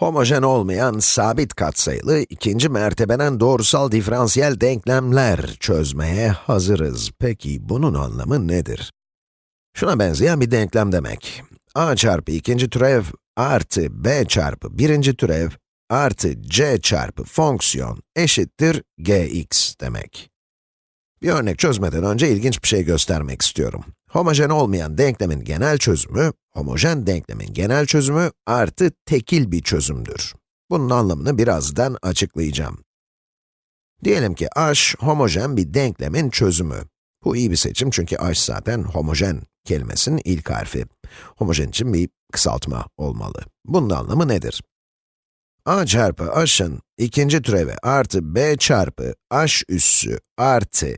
Homojen olmayan sabit katsayılı ikinci mertebeden doğrusal diferansiyel denklemler çözmeye hazırız. Peki bunun anlamı nedir? Şuna benzeyen bir denklem demek. a çarpı ikinci türev artı b çarpı birinci türev artı c çarpı fonksiyon eşittir gx demek. Bir örnek çözmeden önce ilginç bir şey göstermek istiyorum. Homojen olmayan denklemin genel çözümü, homojen denklemin genel çözümü artı tekil bir çözümdür. Bunun anlamını birazdan açıklayacağım. Diyelim ki h homojen bir denklemin çözümü. Bu iyi bir seçim çünkü h zaten homojen kelimesinin ilk harfi. Homojen için bir kısaltma olmalı. Bunun anlamı nedir? a çarpı h'ın ikinci türevi artı b çarpı h üssü artı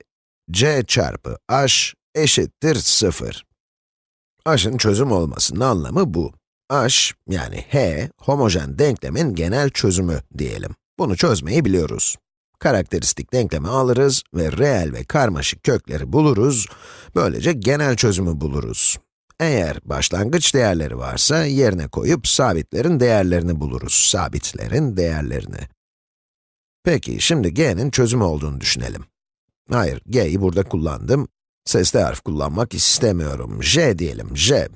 c çarpı h eşittir 0. h'ın çözüm olmasının anlamı bu. h, yani h, homojen denklemin genel çözümü diyelim. Bunu çözmeyi biliyoruz. Karakteristik denklemi alırız ve reel ve karmaşık kökleri buluruz. Böylece genel çözümü buluruz. Eğer başlangıç değerleri varsa yerine koyup sabitlerin değerlerini buluruz. Sabitlerin değerlerini. Peki, şimdi g'nin çözümü olduğunu düşünelim. Hayır, g'yi burada kullandım. Sesli harf kullanmak istemiyorum. j diyelim, j.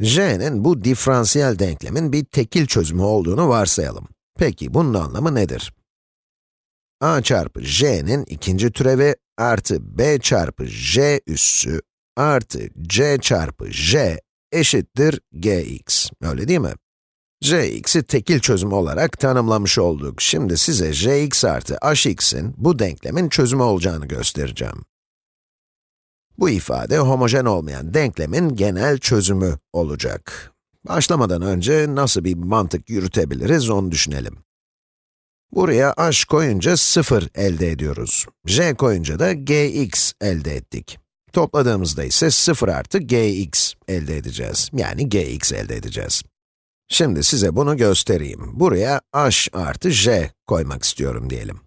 j'nin bu diferansiyel denklemin bir tekil çözümü olduğunu varsayalım. Peki, bunun anlamı nedir? a çarpı j'nin ikinci türevi artı b çarpı j üssü artı c çarpı j eşittir gx. Öyle değil mi? gx'i tekil çözüm olarak tanımlamış olduk. Şimdi size gx artı hx'in bu denklemin çözümü olacağını göstereceğim. Bu ifade homojen olmayan denklemin genel çözümü olacak. Başlamadan önce nasıl bir mantık yürütebiliriz onu düşünelim. Buraya h koyunca 0 elde ediyoruz. j koyunca da gx elde ettik. Topladığımızda ise 0 artı gx elde edeceğiz. Yani gx elde edeceğiz. Şimdi size bunu göstereyim. Buraya h artı j koymak istiyorum diyelim.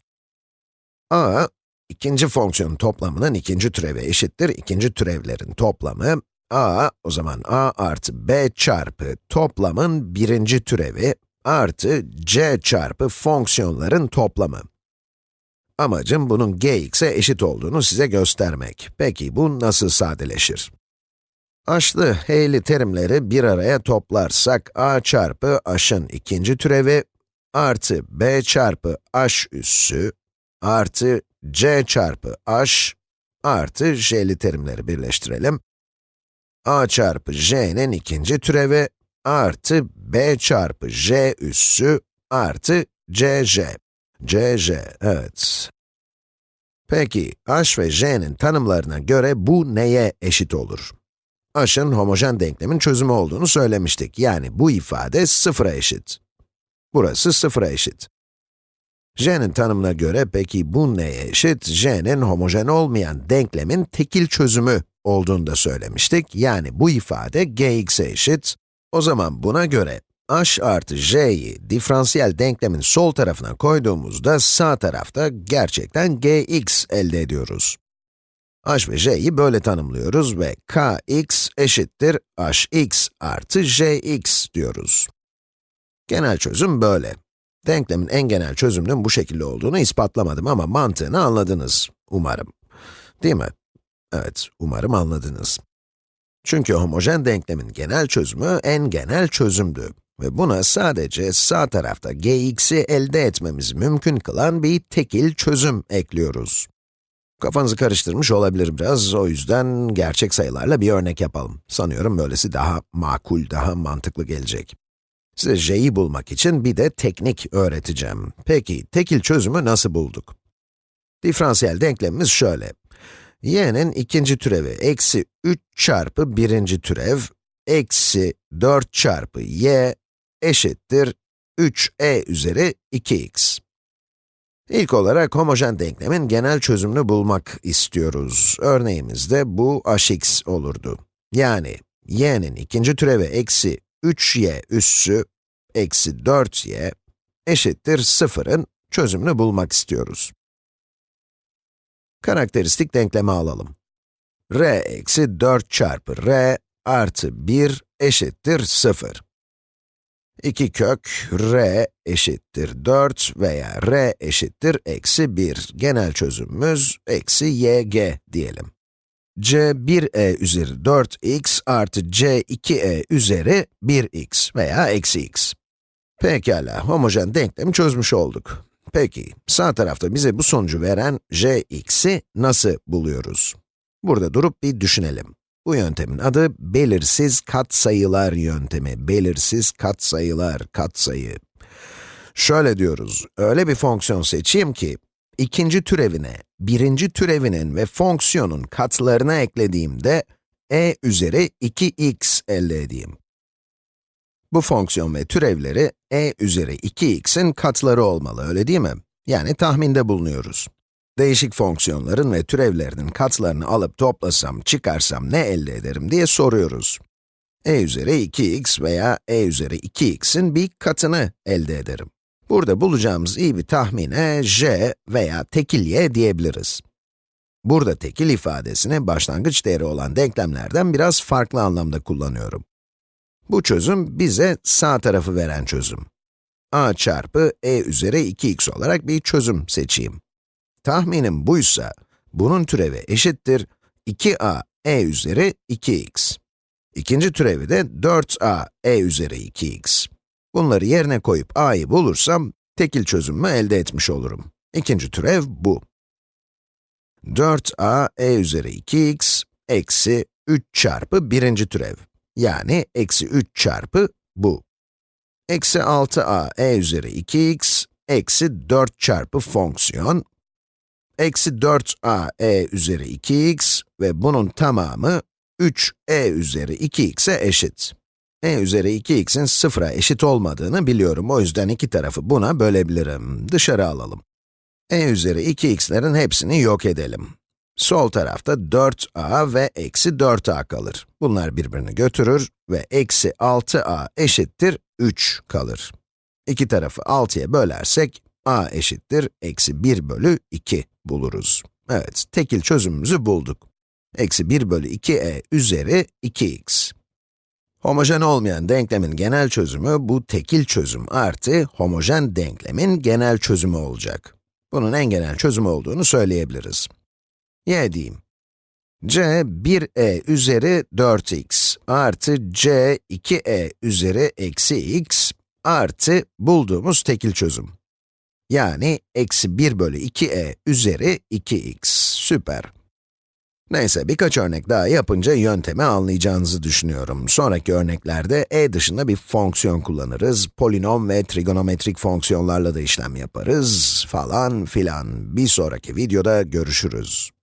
a, ikinci fonksiyonun toplamının ikinci türevi eşittir ikinci türevlerin toplamı. a, o zaman a artı b çarpı toplamın birinci türevi artı c çarpı fonksiyonların toplamı. Amacım bunun gx'e eşit olduğunu size göstermek. Peki bu nasıl sadeleşir? H'lı, h'li terimleri bir araya toplarsak a çarpı h'ın ikinci türevi artı b çarpı h üssü artı c çarpı h artı j'li terimleri birleştirelim. a çarpı j'nin ikinci türevi artı b çarpı j üssü artı cj. cj, evet. Peki, h ve j'nin tanımlarına göre bu neye eşit olur? h'ın homojen denklemin çözümü olduğunu söylemiştik. Yani bu ifade sıfıra eşit. Burası sıfıra eşit. J'nin tanımına göre peki bu neye eşit? j'nin homojen olmayan denklemin tekil çözümü olduğunu da söylemiştik. Yani bu ifade gx'e eşit. O zaman buna göre h artı j'yi diferansiyel denklemin sol tarafına koyduğumuzda sağ tarafta gerçekten gx elde ediyoruz. h ve j'yi böyle tanımlıyoruz ve kx eşittir hx artı jx diyoruz. Genel çözüm böyle. Denklemin en genel çözümünün bu şekilde olduğunu ispatlamadım ama mantığını anladınız, umarım. Değil mi? Evet, umarım anladınız. Çünkü homojen denklemin genel çözümü en genel çözümdü. Ve buna sadece sağ tarafta gx'i elde etmemiz mümkün kılan bir tekil çözüm ekliyoruz. Kafanızı karıştırmış olabilir biraz, o yüzden gerçek sayılarla bir örnek yapalım. Sanıyorum böylesi daha makul, daha mantıklı gelecek. Size j'yi bulmak için bir de teknik öğreteceğim. Peki, tekil çözümü nasıl bulduk? Diferansiyel denklemimiz şöyle. y'nin ikinci türevi eksi 3 çarpı birinci türev, eksi 4 çarpı y eşittir 3e üzeri 2x. İlk olarak homojen denklemin genel çözümünü bulmak istiyoruz. Örneğimizde bu hx olurdu. Yani y'nin ikinci türevi eksi 3y üssü eksi 4y eşittir 0'ın çözümünü bulmak istiyoruz. Karakteristik denklemi alalım. r eksi 4 çarpı r artı 1 eşittir 0. 2 kök r eşittir 4 veya r eşittir eksi 1. Genel çözümümüz eksi yg diyelim. C 1e üzeri 4x artı c 2e üzeri 1x veya eksi x. Pekala, homojen denklemi çözmüş olduk. Peki, sağ tarafta bize bu sonucu veren jx'i nasıl buluyoruz? Burada durup bir düşünelim. Bu yöntemin adı belirsiz katsayılar yöntemi. Belirsiz katsayılar, katsayı. Şöyle diyoruz, öyle bir fonksiyon seçeyim ki, ikinci türevine, birinci türevinin ve fonksiyonun katlarına eklediğimde, e üzeri 2x elde edeyim. Bu fonksiyon ve türevleri e üzeri 2x'in katları olmalı, öyle değil mi? Yani tahminde bulunuyoruz. Değişik fonksiyonların ve türevlerinin katlarını alıp toplasam, çıkarsam ne elde ederim diye soruyoruz. e üzeri 2x veya e üzeri 2x'in bir katını elde ederim. Burada bulacağımız iyi bir tahmine j veya tekil diyebiliriz. Burada tekil ifadesini başlangıç değeri olan denklemlerden biraz farklı anlamda kullanıyorum. Bu çözüm bize sağ tarafı veren çözüm. a çarpı e üzeri 2x olarak bir çözüm seçeyim. Tahminim buysa, bunun türevi eşittir 2a e üzeri 2x. İkinci türevi de 4a e üzeri 2x. Bunları yerine koyup a'yı bulursam, tekil çözümümü elde etmiş olurum. İkinci türev bu. 4a e üzeri 2x eksi 3 çarpı birinci türev. Yani eksi 3 çarpı bu. Eksi 6a e üzeri 2x eksi 4 çarpı fonksiyon eksi 4a e üzeri 2x ve bunun tamamı 3e üzeri 2x'e eşit. E üzeri 2x'in sıfıra eşit olmadığını biliyorum, o yüzden iki tarafı buna bölebilirim. Dışarı alalım. e üzeri 2x'lerin hepsini yok edelim. Sol tarafta 4a ve eksi 4a kalır. Bunlar birbirini götürür ve eksi 6a eşittir 3 kalır. İki tarafı 6'ya bölersek, a eşittir eksi 1 bölü 2 buluruz. Evet, tekil çözümümüzü bulduk. Eksi 1 bölü 2e üzeri 2x. Homojen olmayan denklemin genel çözümü bu tekil çözüm artı homojen denklemin genel çözümü olacak. Bunun en genel çözümü olduğunu söyleyebiliriz. y diyeyim. c 1e üzeri 4x artı c 2e üzeri eksi x artı bulduğumuz tekil çözüm. Yani eksi 1 bölü 2e üzeri 2x. Süper. Neyse, birkaç örnek daha yapınca yöntemi anlayacağınızı düşünüyorum. Sonraki örneklerde e dışında bir fonksiyon kullanırız, polinom ve trigonometrik fonksiyonlarla da işlem yaparız, falan filan. Bir sonraki videoda görüşürüz.